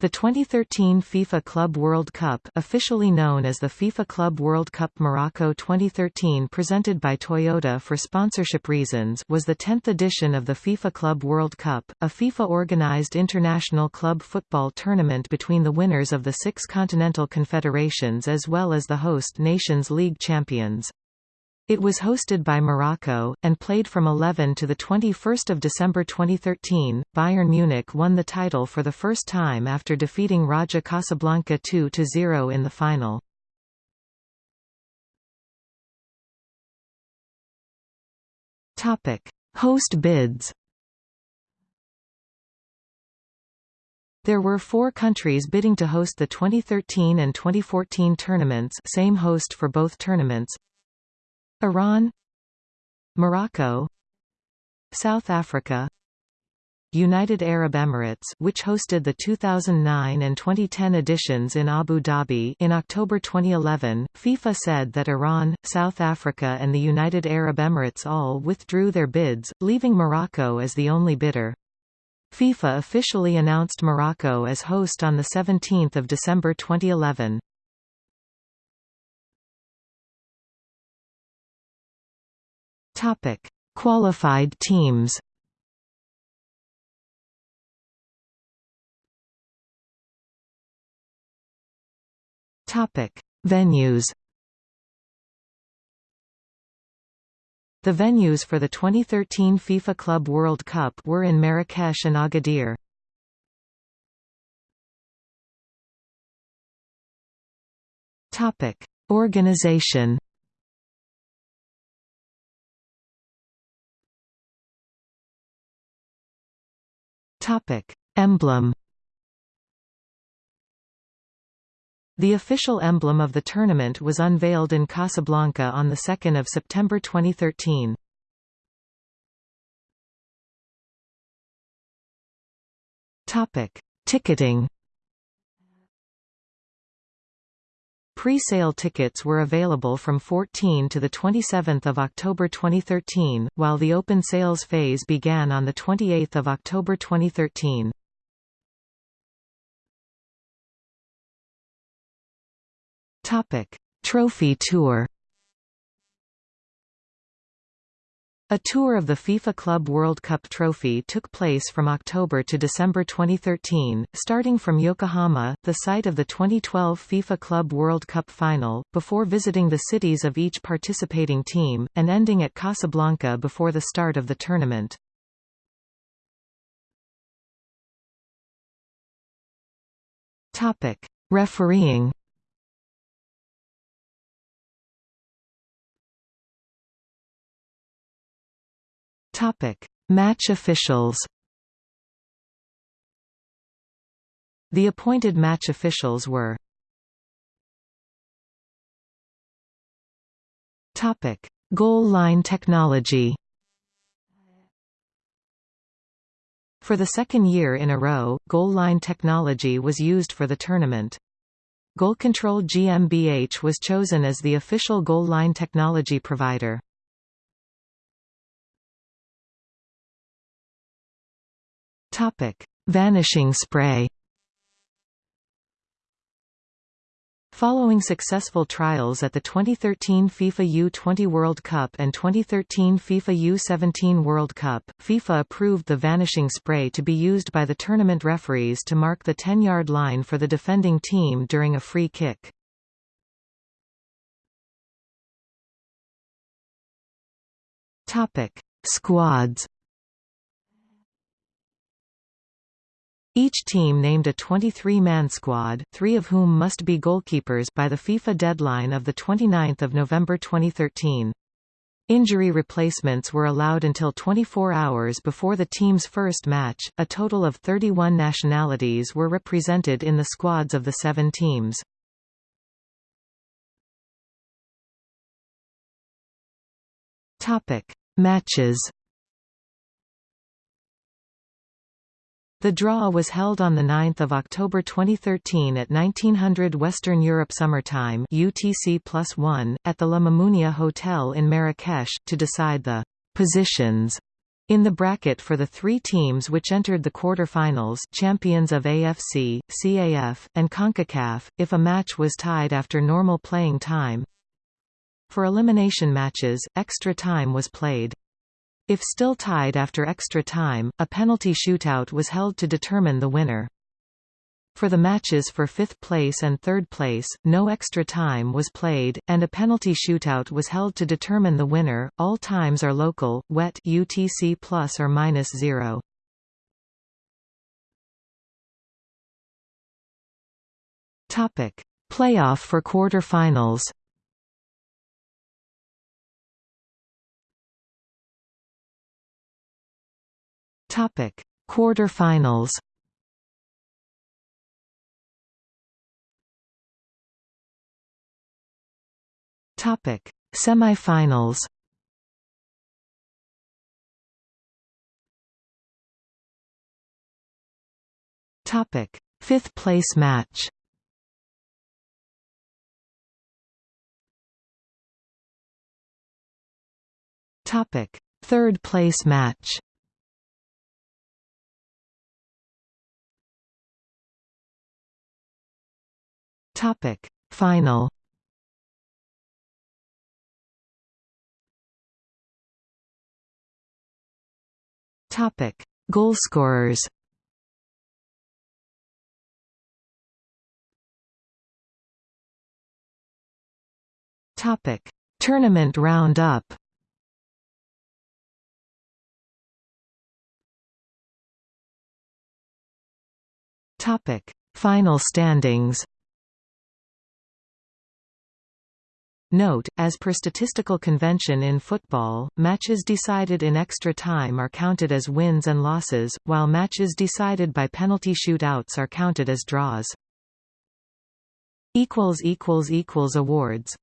The 2013 FIFA Club World Cup officially known as the FIFA Club World Cup Morocco 2013 presented by Toyota for sponsorship reasons was the 10th edition of the FIFA Club World Cup, a FIFA-organized international club football tournament between the winners of the six continental confederations as well as the host nations league champions. It was hosted by Morocco, and played from 11 to 21 December 2013. Bayern Munich won the title for the first time after defeating Raja Casablanca 2–0 in the final. Host bids There were four countries bidding to host the 2013 and 2014 tournaments same host for both tournaments Iran Morocco South Africa United Arab Emirates which hosted the 2009 and 2010 editions in Abu Dhabi in October 2011, FIFA said that Iran, South Africa and the United Arab Emirates all withdrew their bids, leaving Morocco as the only bidder. FIFA officially announced Morocco as host on 17 December 2011. Topic: Qualified teams. Topic: Venues. The venues for the 2013 FIFA Club World Cup were in Marrakesh and Agadir. Topic: Organization. Topic: Emblem. The official emblem of the tournament was unveiled in Casablanca on 2 September 2013. Topic: Ticketing. Pre-sale tickets were available from 14 to 27 October 2013, while the open sales phase began on 28 October 2013. Trophy tour A tour of the FIFA Club World Cup trophy took place from October to December 2013, starting from Yokohama, the site of the 2012 FIFA Club World Cup final, before visiting the cities of each participating team, and ending at Casablanca before the start of the tournament. Refereeing Topic: Match officials. The appointed match officials were Topic: Goal line technology. For the second year in a row, goal line technology was used for the tournament. Goal Control GmbH was chosen as the official goal line technology provider. Topic: Vanishing spray. Following successful trials at the 2013 FIFA U20 World Cup and 2013 FIFA U17 World Cup, FIFA approved the vanishing spray to be used by the tournament referees to mark the 10-yard line for the defending team during a free kick. Squads Each team named a 23-man squad, three of whom must be goalkeepers by the FIFA deadline of 29 November 2013. Injury replacements were allowed until 24 hours before the team's first match. A total of 31 nationalities were represented in the squads of the seven teams. Topic: Matches The draw was held on 9 October 2013 at 1900 Western Europe Summertime UTC +1, at the La Mamounia Hotel in Marrakesh, to decide the «positions» In the bracket for the three teams which entered the quarter-finals champions of AFC, CAF, and CONCACAF, if a match was tied after normal playing time For elimination matches, extra time was played. If still tied after extra time, a penalty shootout was held to determine the winner. For the matches for fifth place and third place, no extra time was played, and a penalty shootout was held to determine the winner. All times are local, wet UTC plus or minus zero. Topic: Playoff for quarter-finals. Topic: Quarter-finals. Topic: Semifinals. Topic: Fifth place match. Topic: Third place match. Topic: Final. Topic: Goalscorers. Topic: Tournament roundup. Topic: Final standings. Note, as per statistical convention in football, matches decided in extra time are counted as wins and losses, while matches decided by penalty shootouts are counted as draws. Awards